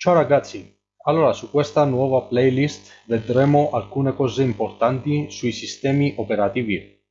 Ciao ragazzi, allora su questa nuova playlist vedremo alcune cose importanti sui sistemi operativi.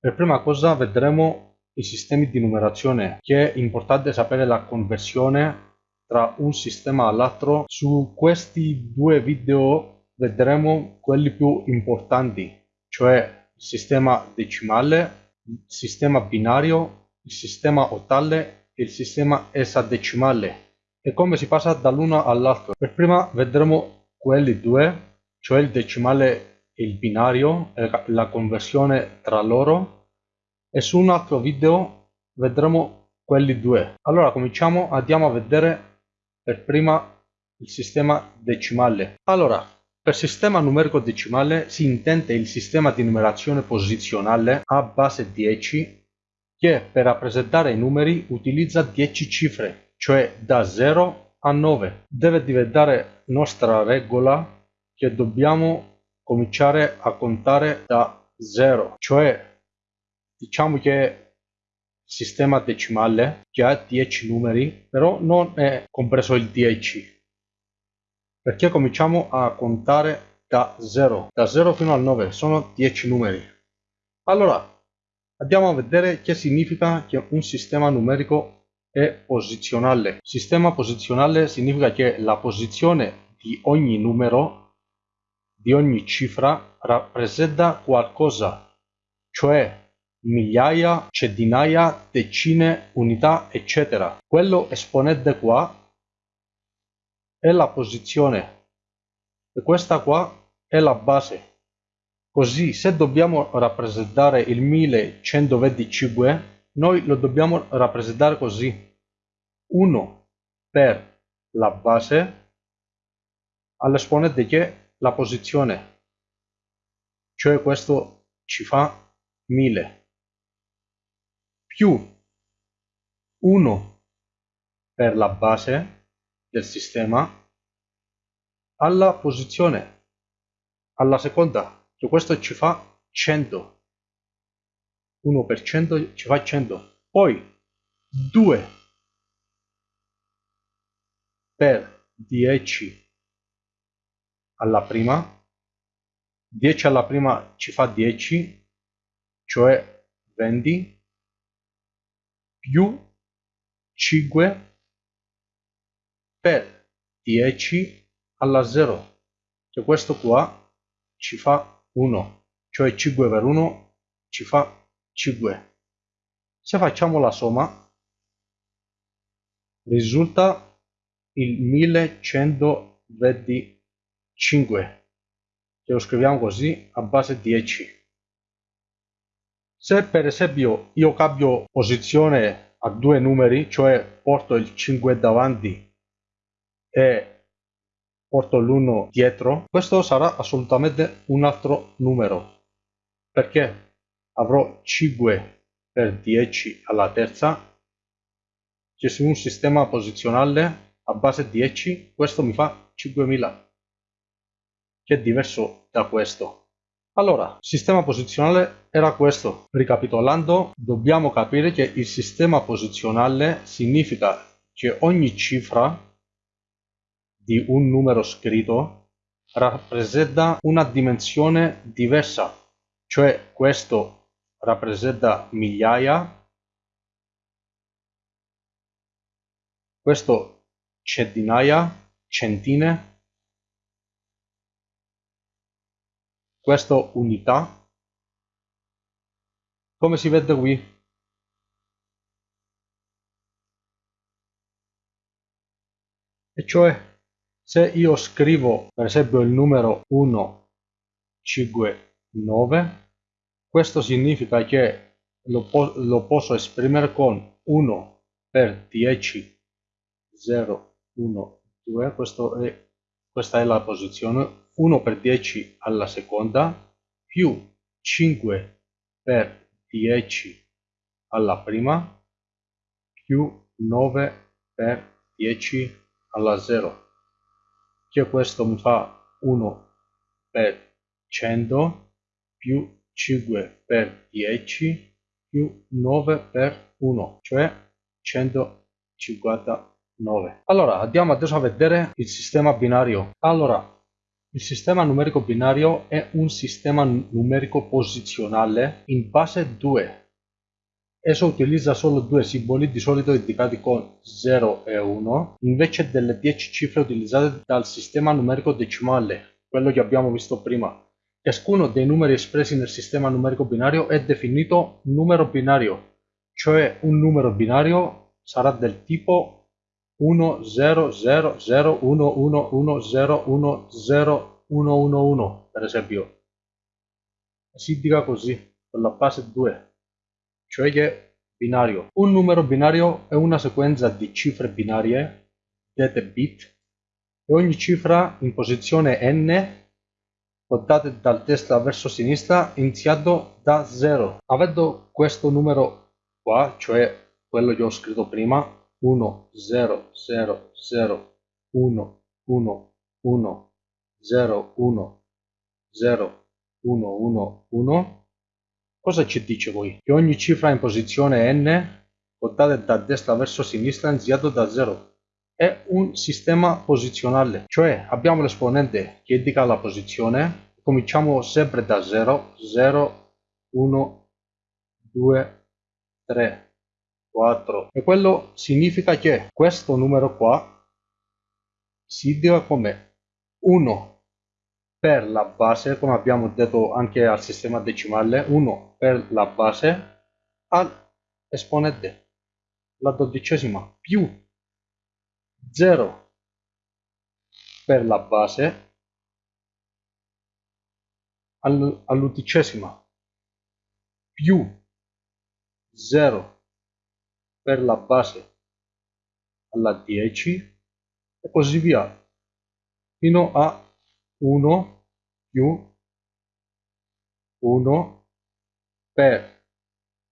Per prima cosa vedremo i sistemi di numerazione, che è importante sapere la conversione tra un sistema all'altro. Su questi due video vedremo quelli più importanti, cioè il sistema decimale, il sistema binario, il sistema ottale e il sistema esadecimale e come si passa dall'uno all'altro. Per prima vedremo quelli due, cioè il decimale e il binario e la conversione tra loro e su un altro video vedremo quelli due. Allora cominciamo, andiamo a vedere per prima il sistema decimale. Allora, per sistema numerico decimale si intende il sistema di numerazione posizionale a base 10 che per rappresentare i numeri utilizza 10 cifre cioè da 0 a 9. Deve diventare nostra regola che dobbiamo cominciare a contare da 0, cioè diciamo che sistema decimale che ha 10 numeri, però non è compreso il 10, perché cominciamo a contare da 0, da 0 fino al 9, sono 10 numeri. Allora, andiamo a vedere che significa che un sistema numerico è posizionale. Sistema posizionale significa che la posizione di ogni numero, di ogni cifra, rappresenta qualcosa, cioè migliaia, centinaia, decine, unità, eccetera. Quello esponente qua è la posizione e questa qua è la base. Così se dobbiamo rappresentare il 1125 noi lo dobbiamo rappresentare così. 1 per la base all'esponente che la posizione. Cioè questo ci fa 1000 più 1 per la base del sistema alla posizione. Alla seconda che questo ci fa 100 1% ci fa 100 poi 2 per 10 alla prima 10 alla prima ci fa 10 cioè 20 più 5 per 10 alla 0 che questo qua ci fa 1 cioè 5 per 1 ci fa 5. Se facciamo la somma, risulta il 1125, che lo scriviamo così a base 10. Se per esempio io cambio posizione a due numeri, cioè porto il 5 davanti e porto l'1 dietro, questo sarà assolutamente un altro numero. Perché? Avrò 5 per 10 alla terza. Che su un sistema posizionale a base 10 questo mi fa 5000 che è diverso da questo. Allora, sistema posizionale era questo. Ricapitolando, dobbiamo capire che il sistema posizionale significa che ogni cifra di un numero scritto rappresenta una dimensione diversa, cioè questo rappresenta migliaia, questo centinaia, centine, questo unità, come si vede qui. E cioè, se io scrivo per esempio il numero 1, 5, 9, questo significa che lo, po lo posso esprimere con 1 per 10, 0, 1, 2, questo è, questa è la posizione, 1 per 10 alla seconda, più 5 per 10 alla prima, più 9 per 10 alla 0, che questo mi fa 1 per 100 più 5 per 10 più 9 per 1, cioè 159. 9. Allora, andiamo adesso a vedere il sistema binario. Allora, il sistema numerico binario è un sistema numerico posizionale in base 2. Esso utilizza solo due simboli, di solito indicati con 0 e 1, invece delle 10 cifre utilizzate dal sistema numerico decimale, quello che abbiamo visto prima. Ciascuno dei numeri espressi nel sistema numerico binario è definito numero binario, cioè un numero binario sarà del tipo 1 0 0 0 1 1 1 0 1 0 1 1 1 per esempio. Si indica così con la base 2 cioè che binario. Un numero binario è una sequenza di cifre binarie dette bit e ogni cifra in posizione n contate dal destra verso sinistra iniziato da 0 avendo questo numero qua cioè quello che ho scritto prima 1 0 0 0 1 1 1 0 1 0 1 1 1 cosa ci dice voi? che ogni cifra in posizione n contate da destra verso sinistra iniziato da 0 è un sistema posizionale. Cioè abbiamo l'esponente che indica la posizione cominciamo sempre da 0 0 1 2 3 4 e quello significa che questo numero qua si indica come 1 per la base come abbiamo detto anche al sistema decimale 1 per la base all'esponente la dodicesima più 0 per la base all'undicesima più 0 per la base alla 10 e così via fino a 1 più 1 per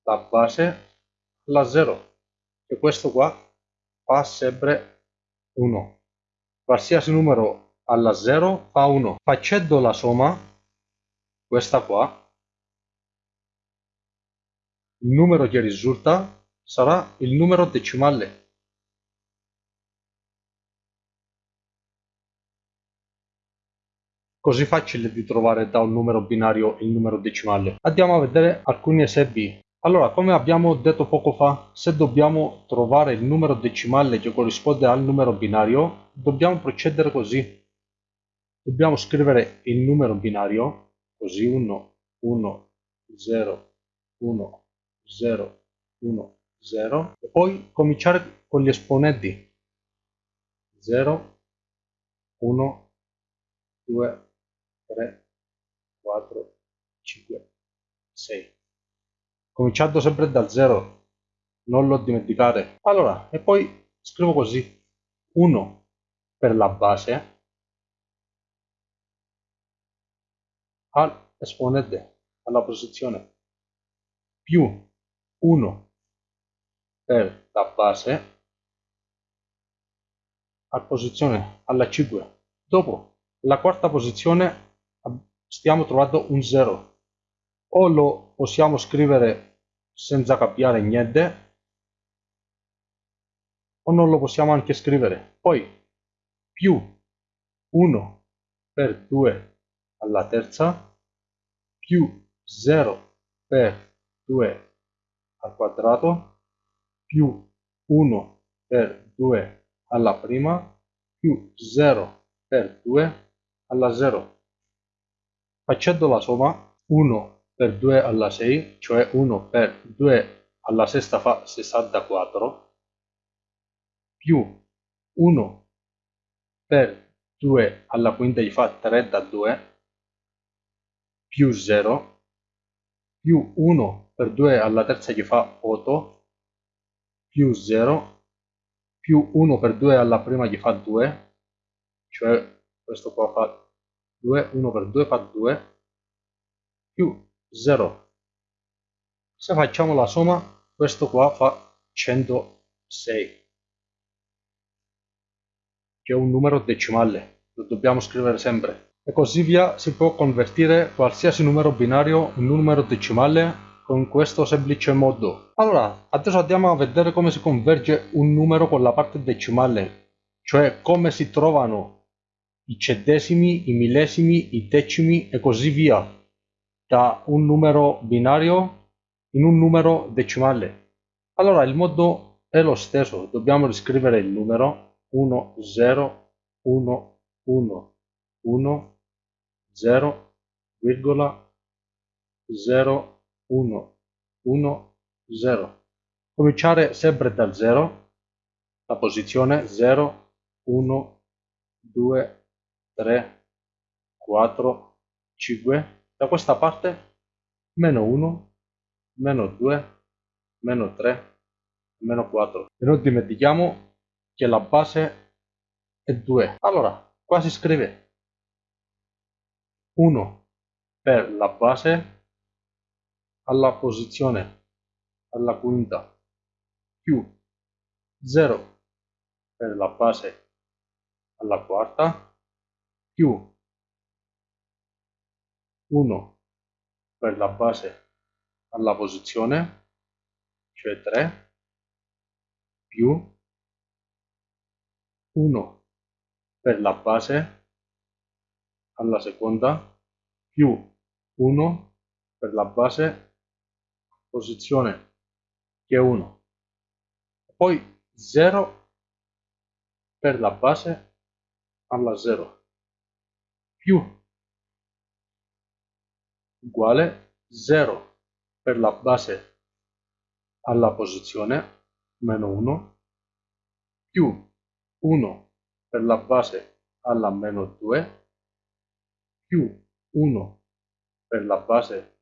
la base alla 0 e questo qua fa sempre 1 qualsiasi numero alla 0 fa 1 facendo la somma questa qua il numero che risulta sarà il numero decimale. Così facile di trovare da un numero binario il numero decimale. Andiamo a vedere alcuni esempi. Allora, come abbiamo detto poco fa, se dobbiamo trovare il numero decimale che corrisponde al numero binario, dobbiamo procedere così. Dobbiamo scrivere il numero binario, così 1, 1, 0, 1, 0, 1, 0 e poi cominciare con gli esponenti 0 1 2 3 4 5 6 cominciando sempre dal 0 non lo dimenticare. Allora e poi scrivo così. 1 per la base all'esponente alla posizione. Più 1 per la base a posizione alla 5 dopo la quarta posizione stiamo trovando un 0 o lo possiamo scrivere senza cambiare niente o non lo possiamo anche scrivere poi più 1 per 2 alla terza più 0 per 2 al quadrato più 1 per 2 alla prima più 0 per 2 alla 0. Facendo la somma 1 per 2 alla 6, cioè 1 per 2 alla sesta fa 64, più 1 per 2 alla quinta gli fa 32, più 0, più 1 per 2 alla terza gli fa 8, più 0 più 1 per 2 alla prima gli fa 2 cioè questo qua fa 2 1 per 2 fa 2 più 0 se facciamo la somma questo qua fa 106 che è un numero decimale lo dobbiamo scrivere sempre. E così via si può convertire qualsiasi numero binario in numero decimale con questo semplice modo. Allora, adesso andiamo a vedere come si converge un numero con la parte decimale, cioè come si trovano i centesimi, i millesimi, i decimi e così via, da un numero binario in un numero decimale. Allora, il modo è lo stesso, dobbiamo riscrivere il numero 1, 0, 1, 1, 1, 0, virgola, 0, 1, 1, 0. Cominciare sempre dal 0, la posizione 0, 1, 2, 3, 4, 5. Da questa parte meno 1, meno 2, meno 3, meno 4. E non dimentichiamo che la base è 2. Allora, qua si scrive 1 per la base alla posizione alla quinta più 0 per la base alla quarta più 1 per la base alla posizione cioè 3 più 1 per la base alla seconda più 1 per la base posizione che è 1 poi 0 per la base alla 0 più uguale 0 per la base alla posizione meno 1 più 1 per la base alla meno 2 più 1 per la base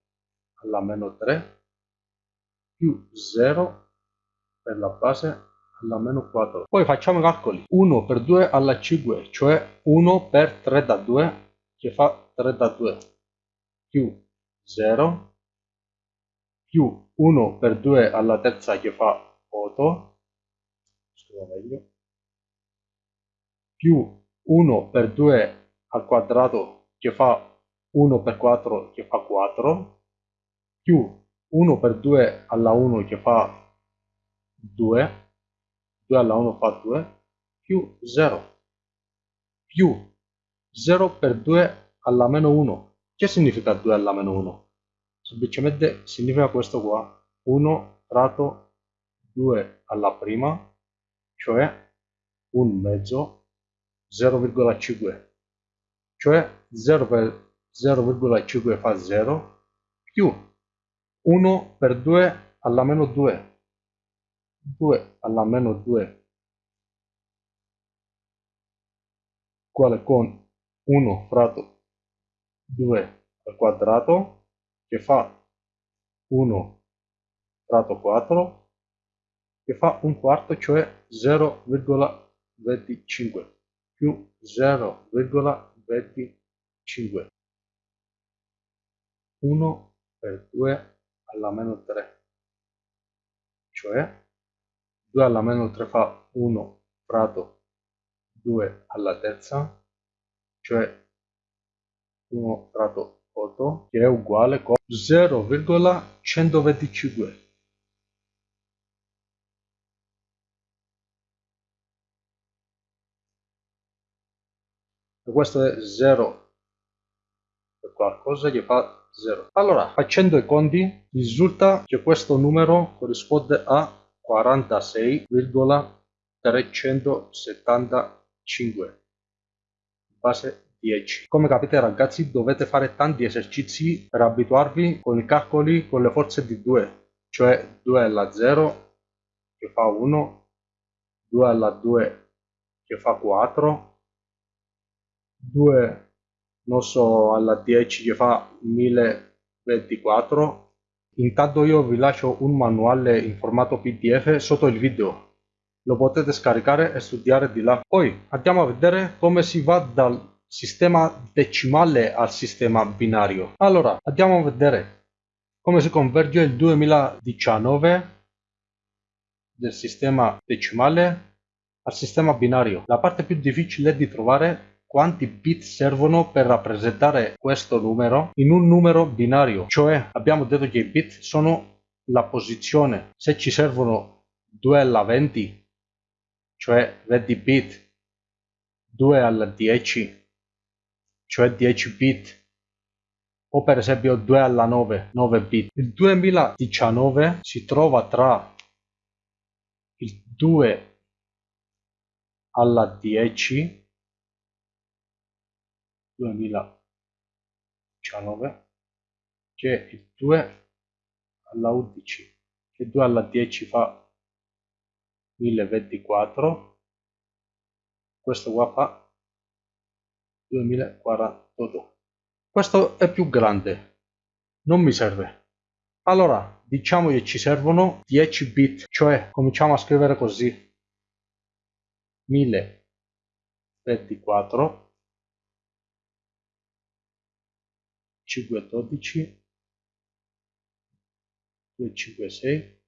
alla meno 3 più 0 per la base alla meno 4. Poi facciamo i calcoli. 1 per 2 alla 5, cioè 1 per 3 da 2, che fa 3 da 2, più 0, più 1 per 2 alla terza, che fa 8, scrivo meglio, più 1 per 2 al quadrato, che fa 1 per 4 che fa 4 più 1 per 2 alla 1 che fa 2 2 alla 1 fa 2 più 0 più 0 per 2 alla meno 1 che significa 2 alla meno 1? semplicemente significa questo qua. 1 fratto 2 alla prima cioè un mezzo 0,5 cioè 0 per 0,5 fa 0 più 1 per 2 alla meno 2 2 alla meno 2 uguale con 1 fratto 2 al quadrato che fa 1 fratto 4 che fa un quarto cioè 0,25 più 0,25 25 1 per 2 alla meno 3 cioè 2 alla meno 3 fa 1 fratto 2 alla terza cioè 1 fratto 8 che è uguale con 0,125 questo è 0 per qualcosa che fa 0 allora facendo i conti risulta che questo numero corrisponde a 46,375 base 10 come capite ragazzi dovete fare tanti esercizi per abituarvi con i calcoli con le forze di 2 cioè 2 alla 0 che fa 1 2 alla 2 che fa 4 2 non so alla 10 che fa 1024 intanto io vi lascio un manuale in formato pdf sotto il video. Lo potete scaricare e studiare di là. Poi andiamo a vedere come si va dal sistema decimale al sistema binario. Allora andiamo a vedere come si converge il 2019 del sistema decimale al sistema binario. La parte più difficile di trovare quanti bit servono per rappresentare questo numero in un numero binario, cioè abbiamo detto che i bit sono la posizione, se ci servono 2 alla 20, cioè 20 bit, 2 alla 10, cioè 10 bit, o per esempio 2 alla 9, 9 bit. Il 2019 si trova tra il 2 alla 10 2019 che il 2 alla 11 che 2 alla 10 fa 1024 questo qua fa 2048 questo è più grande. Non mi serve. Allora diciamo che ci servono 10 bit cioè cominciamo a scrivere così. 1024 512 256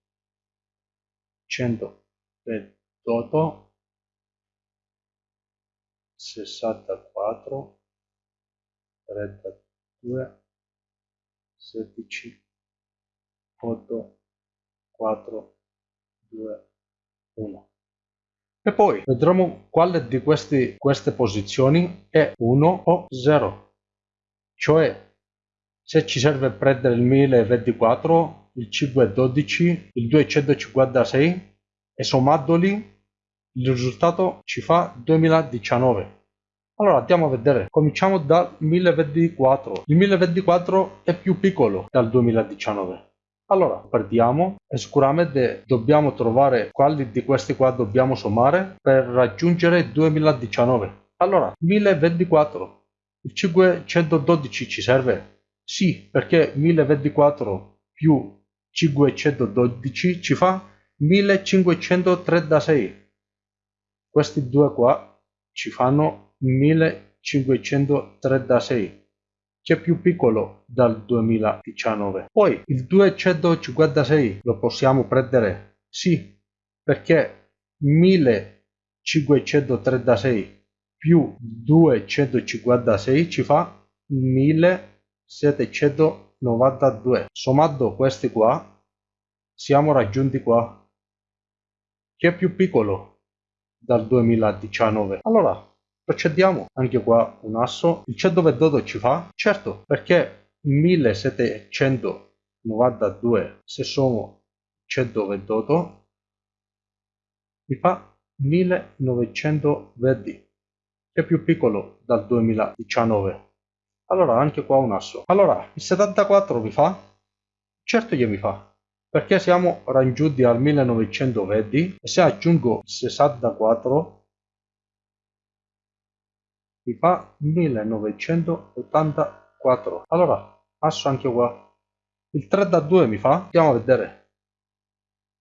128 64 32 16 8 4 2 1 e poi vedremo quale di questi, queste posizioni è 1 o 0 cioè se ci serve prendere il 1024 il 512 il 256 e sommandoli il risultato ci fa 2019 allora andiamo a vedere, cominciamo dal 1024. Il 1024 è più piccolo dal 2019. Allora, partiamo e sicuramente dobbiamo trovare quali di questi qua dobbiamo sommare per raggiungere il 2019. Allora, 1024, il 512 ci serve? Sì, perché 1024 più 512 ci fa 1536. Questi due qua ci fanno 1536 che è più piccolo dal 2019 poi il 256 lo possiamo prendere? Sì perché 1536 più 256 ci fa 1792 sommando questi qua siamo raggiunti qua che è più piccolo dal 2019 allora procediamo. Anche qua un asso. Il 128 ci fa? Certo perché 1792 se sono 128 mi fa 1920 che è più piccolo dal 2019 allora anche qua un asso. Allora il 74 mi fa? Certo che mi fa perché siamo raggiunti al 1920 e se aggiungo 64 mi fa 1984 allora passo anche qua. Il 3 da 2 mi fa andiamo a vedere.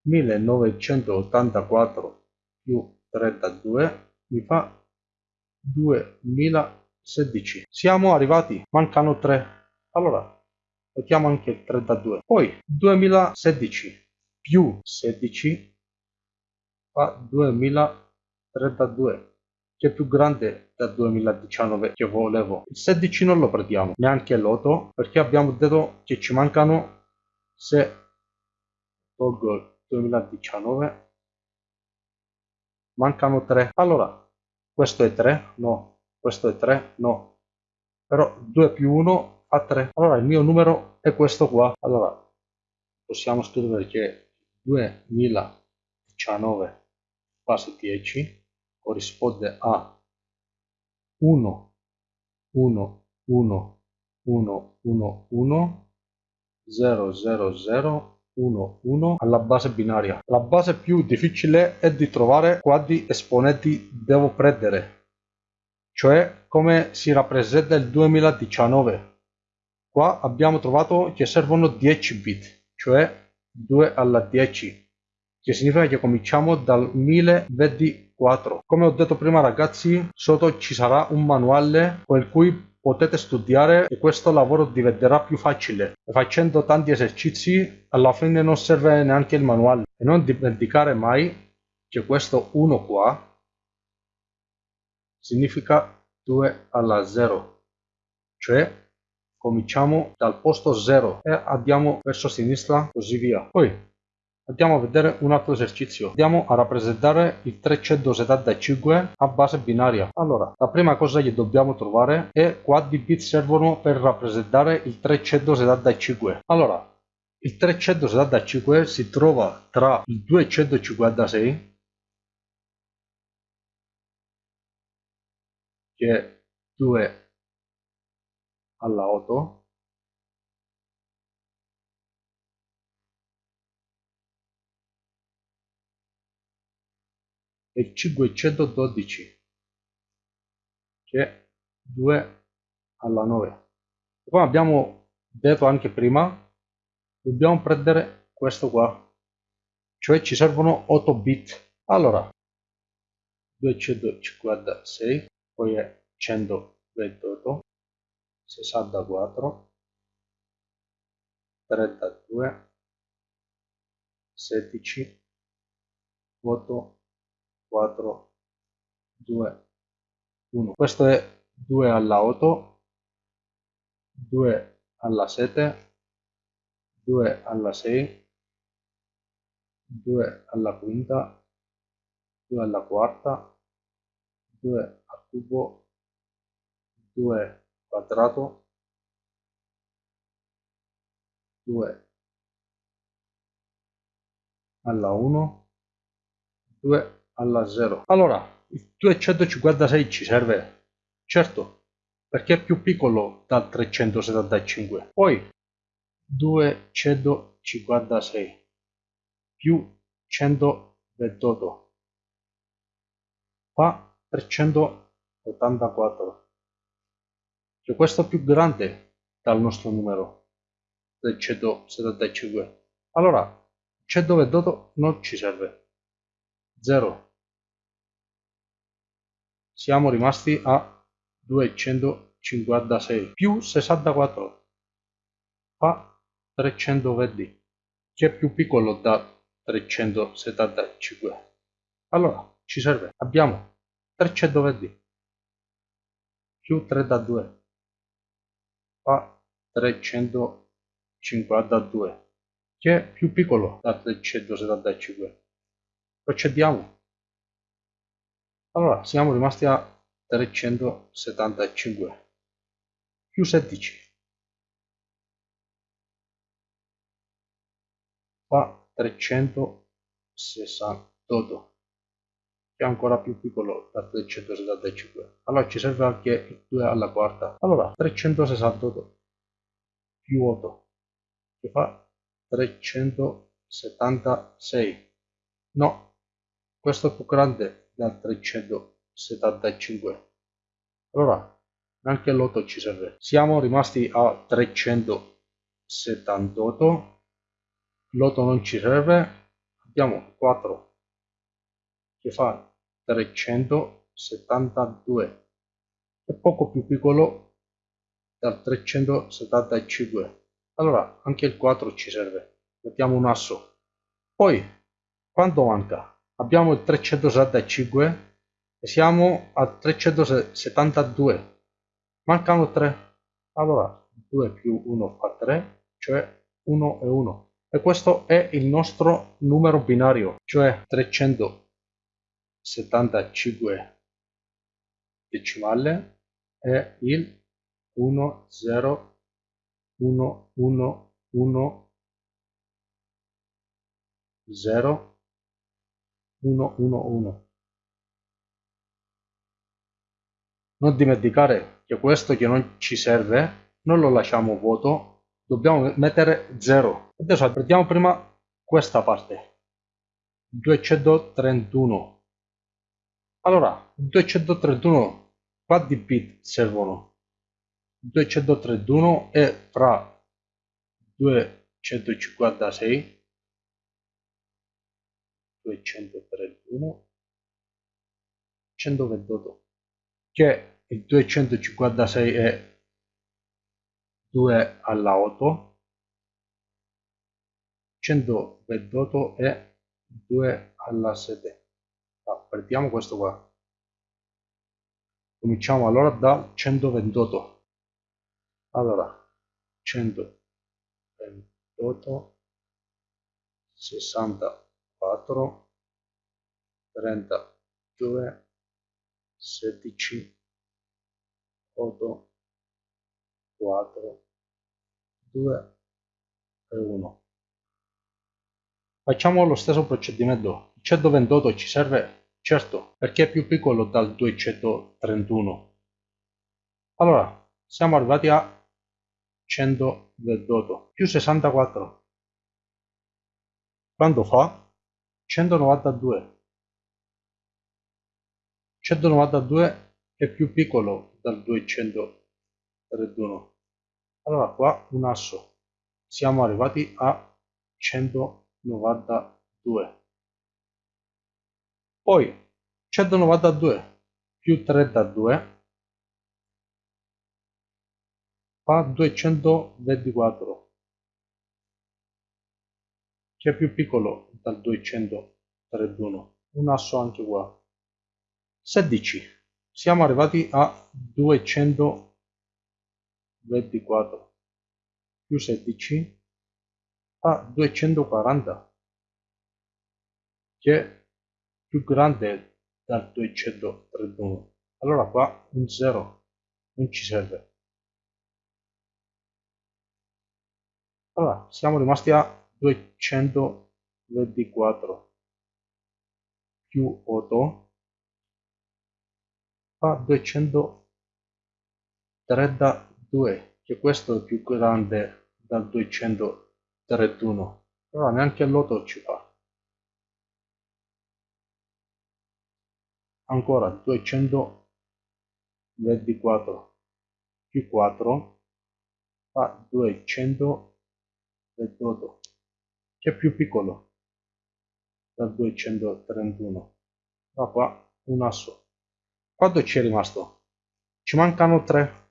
1984 più 3 da 2 mi fa 2016 siamo arrivati mancano 3 allora mettiamo anche il 3 da 2 poi 2016 più 16 fa 2032 che è più grande dal 2019 che volevo. Il 16 non lo prendiamo, neanche l'8, perché abbiamo detto che ci mancano, se tolgo il 2019, mancano 3. Allora, questo è 3? No. Questo è 3? No. Però 2 più 1 fa 3. Allora il mio numero è questo qua. Allora, possiamo scrivere che 2019 base 10 corrisponde a 1 1 1 1 1 1 0 0 0 1 1 alla base binaria la base più difficile è di trovare quanti esponenti devo prendere cioè come si rappresenta il 2019 qua abbiamo trovato che servono 10 bit cioè 2 alla 10 che significa che cominciamo dal 1024 come ho detto prima ragazzi sotto ci sarà un manuale con cui potete studiare e questo lavoro diventerà più facile. Facendo tanti esercizi alla fine non serve neanche il manuale. E non dimenticare mai che questo 1 qua significa 2 alla 0 cioè cominciamo dal posto 0 e andiamo verso sinistra così via. Poi andiamo a vedere un altro esercizio. Andiamo a rappresentare il 375 a base binaria. Allora la prima cosa che dobbiamo trovare è quanti bit servono per rappresentare il 375 allora il 375 si trova tra il 256 che è 2 alla 8 e 512 che è 2 alla 9 come abbiamo detto anche prima dobbiamo prendere questo qua cioè ci servono 8 bit. Allora 256 poi è 128 64 32 16 8 4 2 1 questo è 2 alla 8 2 alla 7 2 alla 6 2 alla quinta 2 alla quarta 2 cubo 2 quadrato. 2 alla 1 2 alla 0 allora il 256 ci serve? Certo perché è più piccolo dal 375 poi 256 più 128 fa 300 84 cioè questo è più grande dal nostro numero del 175 allora 128 non ci serve. 0 siamo rimasti a 256 più 64 fa 320 che è più piccolo da 375 allora ci serve. Abbiamo 320 più 3 da 2 fa 352 che è più piccolo? Da 375 procediamo. Allora siamo rimasti a 375 più 16 fa 368 è ancora più piccolo da 375 allora ci serve anche il 2 alla quarta. Allora 368 più 8 che fa 376 no questo è più grande da 375 allora anche l'8 ci serve. Siamo rimasti a 378 l'8 non ci serve. Abbiamo 4 che fa 372 è poco più piccolo dal 375 allora anche il 4 ci serve. Mettiamo un asso. Poi quanto manca? Abbiamo il 375 e siamo a 372 mancano 3 allora 2 più 1 fa 3 cioè 1 e 1 e questo è il nostro numero binario cioè 300 75 decimale è il 1 0 1 1 1 0 1 1 1 non dimenticare che questo che non ci serve non lo lasciamo vuoto dobbiamo mettere 0 adesso prendiamo prima questa parte. 231 allora, 231 quanti bit servono? 231 è fra 256 231 128 che il 256 è 2 alla 8 128 è 2 alla 7 partiamo questo qua. Cominciamo allora da 128 allora 128 64 32 16 8 4 2 e 1 facciamo lo stesso procedimento. Il 128 ci serve certo perché è più piccolo dal 231 allora siamo arrivati a 128 più 64 quando fa? 192 192 è più piccolo dal 231 allora qua un asso. Siamo arrivati a 192 poi 192 più 32 fa 224 che è più piccolo dal 231 un asso anche qua. 16 siamo arrivati a 224 più 16 a 240 che più grande dal 231 allora qua un 0 non ci serve. Allora siamo rimasti a 224 più 8 fa 232 che questo è più grande dal 231 allora neanche l'8 ci fa ancora 224 più 4 fa 200 del dodo, che è più piccolo dal 231. Da qua un asso. Quanto ci è rimasto? Ci mancano 3.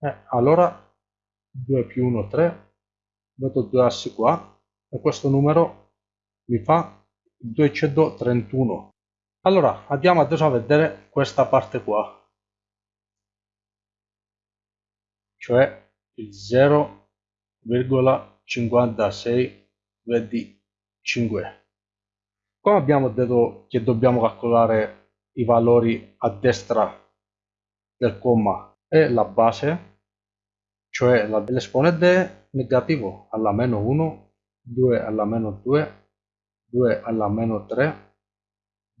Eh, allora 2 più 1 3, vedo due assi qua e questo numero mi fa 231. Allora andiamo adesso a vedere questa parte qua, cioè il 0,5 56 vedi 5 come abbiamo detto che dobbiamo calcolare i valori a destra del comma e la base cioè l'esponente negativo alla meno 1 2 alla meno 2 2 alla meno 3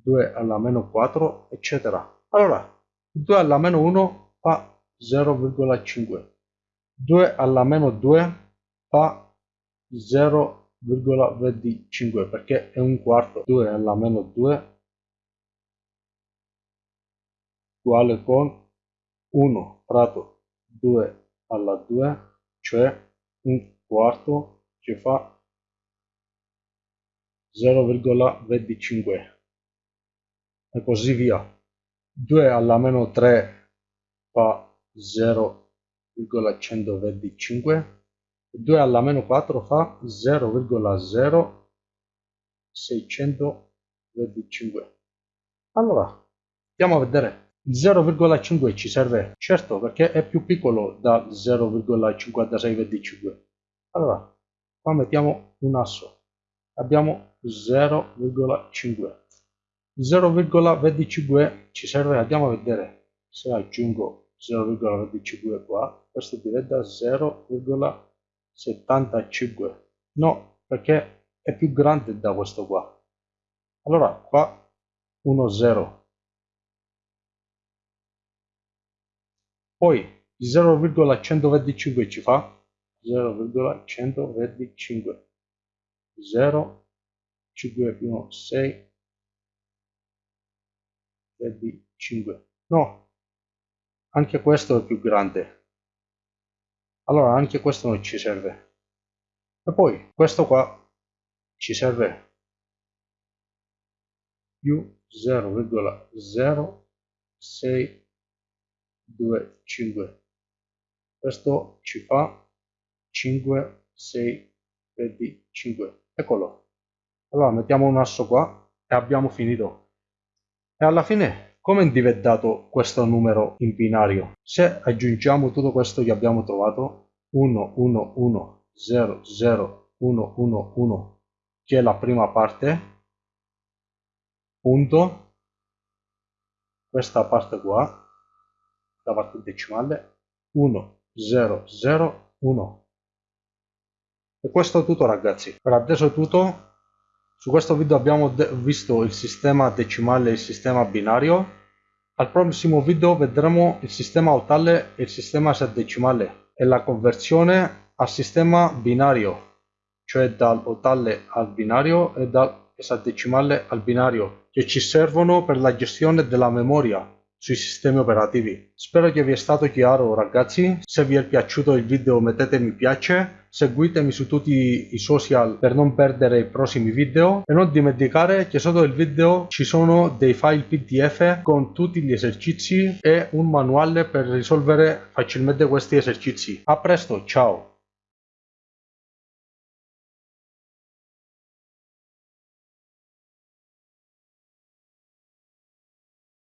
2 alla meno 4 eccetera. Allora 2 alla meno 1 fa 0,5 2 alla meno 2 fa 0,25 perché è un quarto. 2 alla meno 2 uguale con 1 fratto 2 alla 2 cioè un quarto che fa 0,25 e così via. 2 alla meno 3 fa 0,125 2 alla meno 4 fa 0,0625 allora andiamo a vedere. Il 0,5 ci serve certo perché è più piccolo da 0,5625 allora qua mettiamo un asso. Abbiamo 0,5 0,25 ci serve andiamo a vedere se aggiungo 0,25 qua. Questo diventa 0,25 75 no perché è più grande da questo qua. Allora qua 1 0 poi 0,125 ci fa? 0,125 0 5 più 1 6 25 no anche questo è più grande. Allora anche questo non ci serve. E poi questo qua ci serve più 0,0625 questo ci fa 5 6 25 eccolo. Allora mettiamo un asso qua e abbiamo finito e alla fine Come è diventato questo numero in binario? Se aggiungiamo tutto questo che abbiamo trovato, 1, 1, 1, 0, 0, 1, 1, 1, che è la prima parte, punto, questa parte qua, la parte decimale, 1, 0, 0, 1. E questo è tutto ragazzi. Per adesso è tutto. Su questo video abbiamo visto il sistema decimale e il sistema binario. Al prossimo video vedremo il sistema ottale e il sistema esadecimale e la conversione al sistema binario, cioè dal ottale al binario e dal esadecimale al binario, che ci servono per la gestione della memoria sui sistemi operativi. Spero che vi è stato chiaro ragazzi, se vi è piaciuto il video mettete mi piace, seguitemi su tutti i social per non perdere i prossimi video e non dimenticare che sotto il video ci sono dei file pdf con tutti gli esercizi e un manuale per risolvere facilmente questi esercizi. A presto, ciao!